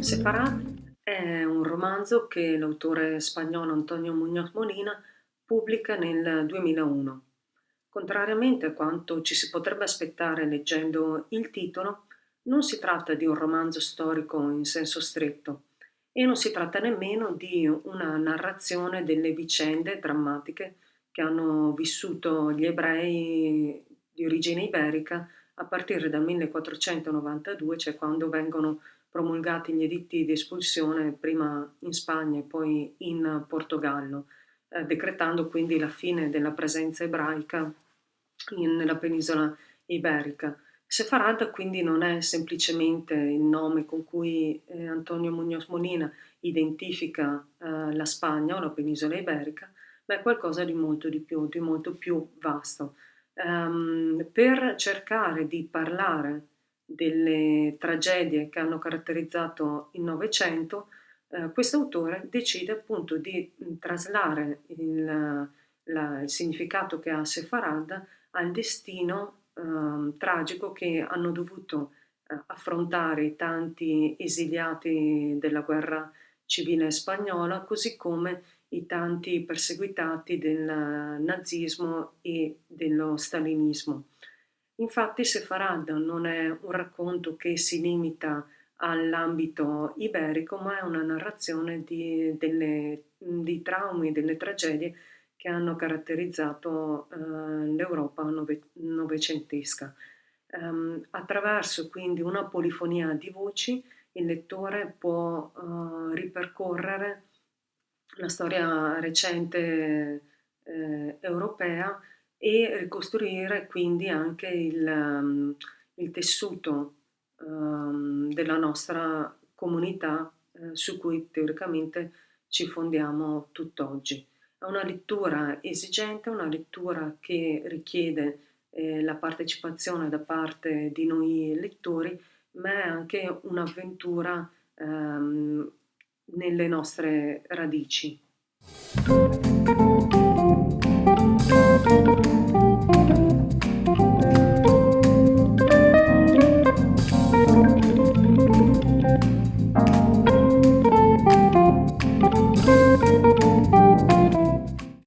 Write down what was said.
Separate è un romanzo che l'autore spagnolo Antonio Muñoz Molina pubblica nel 2001. Contrariamente a quanto ci si potrebbe aspettare leggendo il titolo, non si tratta di un romanzo storico in senso stretto e non si tratta nemmeno di una narrazione delle vicende drammatiche che hanno vissuto gli ebrei di origine iberica a partire dal 1492, cioè quando vengono promulgati gli editti di espulsione prima in Spagna e poi in Portogallo, eh, decretando quindi la fine della presenza ebraica in, nella penisola iberica. Sefarad quindi non è semplicemente il nome con cui eh, Antonio Muñoz Molina identifica eh, la Spagna o la penisola iberica, ma è qualcosa di molto di più, di molto più vasto. Um, per cercare di parlare delle tragedie che hanno caratterizzato il Novecento, eh, questo autore decide appunto di traslare il, la, il significato che ha Sefarad al destino eh, tragico che hanno dovuto eh, affrontare i tanti esiliati della guerra civile spagnola, così come i tanti perseguitati del nazismo e dello stalinismo. Infatti Sefarad non è un racconto che si limita all'ambito iberico, ma è una narrazione di, delle, di traumi, delle tragedie che hanno caratterizzato eh, l'Europa nove, novecentesca. Um, attraverso quindi una polifonia di voci il lettore può uh, ripercorrere la storia recente eh, europea e ricostruire quindi anche il, um, il tessuto um, della nostra comunità eh, su cui teoricamente ci fondiamo tutt'oggi. È una lettura esigente, una lettura che richiede eh, la partecipazione da parte di noi lettori, ma è anche un'avventura ehm, nelle nostre radici.